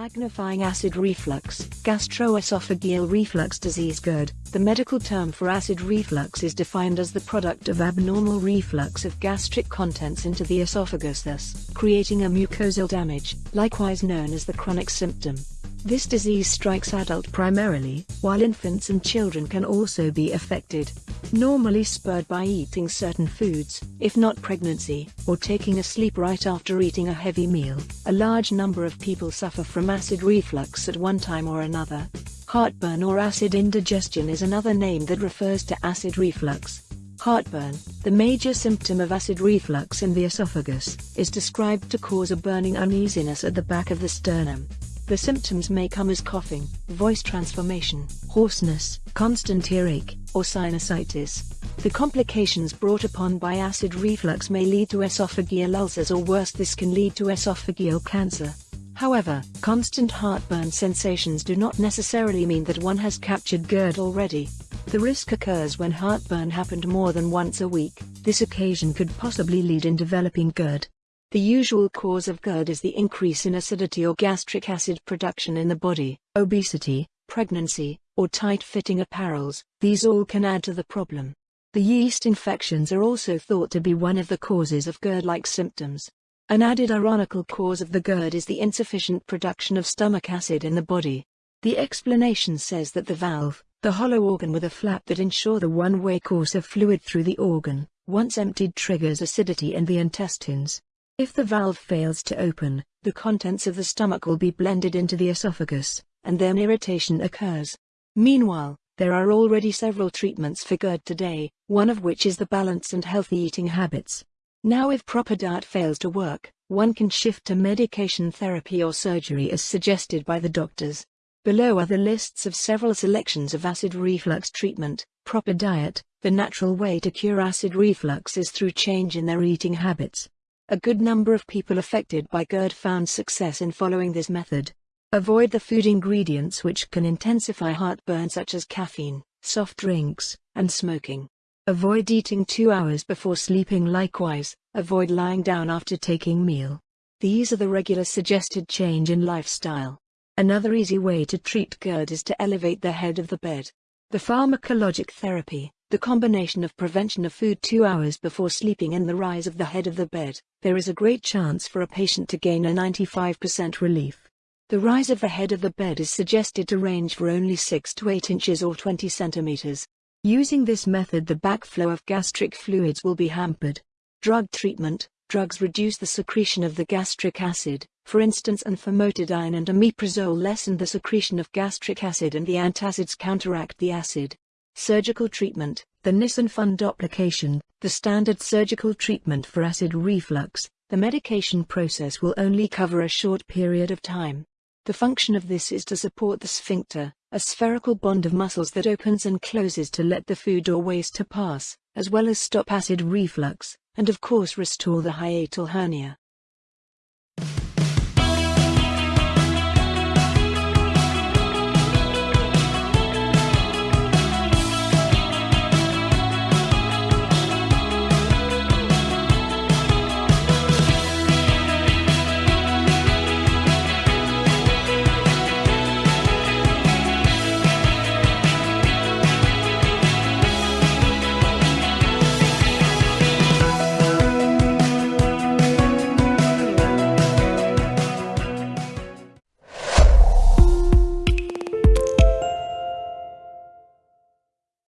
Signifying acid reflux, gastroesophageal reflux disease GERD. The medical term for acid reflux is defined as the product of abnormal reflux of gastric contents into the esophagus thus creating a mucosal damage, likewise known as the chronic symptom. This disease strikes adult primarily, while infants and children can also be affected. Normally spurred by eating certain foods, if not pregnancy, or taking a sleep right after eating a heavy meal, a large number of people suffer from acid reflux at one time or another. Heartburn or acid indigestion is another name that refers to acid reflux. Heartburn, the major symptom of acid reflux in the esophagus, is described to cause a burning uneasiness at the back of the sternum. The symptoms may come as coughing, voice transformation, hoarseness, constant earache, or sinusitis. The complications brought upon by acid reflux may lead to esophageal ulcers or worse this can lead to esophageal cancer. However, constant heartburn sensations do not necessarily mean that one has captured GERD already. The risk occurs when heartburn happened more than once a week. This occasion could possibly lead in developing GERD. The usual cause of GERD is the increase in acidity or gastric acid production in the body, obesity, pregnancy, or tight-fitting apparels. These all can add to the problem. The yeast infections are also thought to be one of the causes of GERD-like symptoms. An added ironical cause of the GERD is the insufficient production of stomach acid in the body. The explanation says that the valve, the hollow organ with a flap that ensure the one-way course of fluid through the organ, once emptied triggers acidity in the intestines. If the valve fails to open, the contents of the stomach will be blended into the esophagus, and then irritation occurs. Meanwhile, there are already several treatments for GERD today, one of which is the balance and healthy eating habits. Now if proper diet fails to work, one can shift to medication therapy or surgery as suggested by the doctors. Below are the lists of several selections of acid reflux treatment, proper diet, the natural way to cure acid reflux is through change in their eating habits. A good number of people affected by GERD found success in following this method. Avoid the food ingredients which can intensify heartburn such as caffeine, soft drinks, and smoking. Avoid eating two hours before sleeping likewise, avoid lying down after taking meal. These are the regular suggested change in lifestyle. Another easy way to treat GERD is to elevate the head of the bed. The pharmacologic therapy, the combination of prevention of food two hours before sleeping and the rise of the head of the bed, there is a great chance for a patient to gain a 95% relief. The rise of the head of the bed is suggested to range for only 6 to 8 inches or 20 centimeters. Using this method the backflow of gastric fluids will be hampered. Drug treatment Drugs reduce the secretion of the gastric acid, for instance and famotidine and omeprazole lessen the secretion of gastric acid and the antacids counteract the acid. Surgical treatment The Nissen fundoplication, the standard surgical treatment for acid reflux, the medication process will only cover a short period of time. The function of this is to support the sphincter, a spherical bond of muscles that opens and closes to let the food or waste to pass, as well as stop acid reflux, and of course restore the hiatal hernia.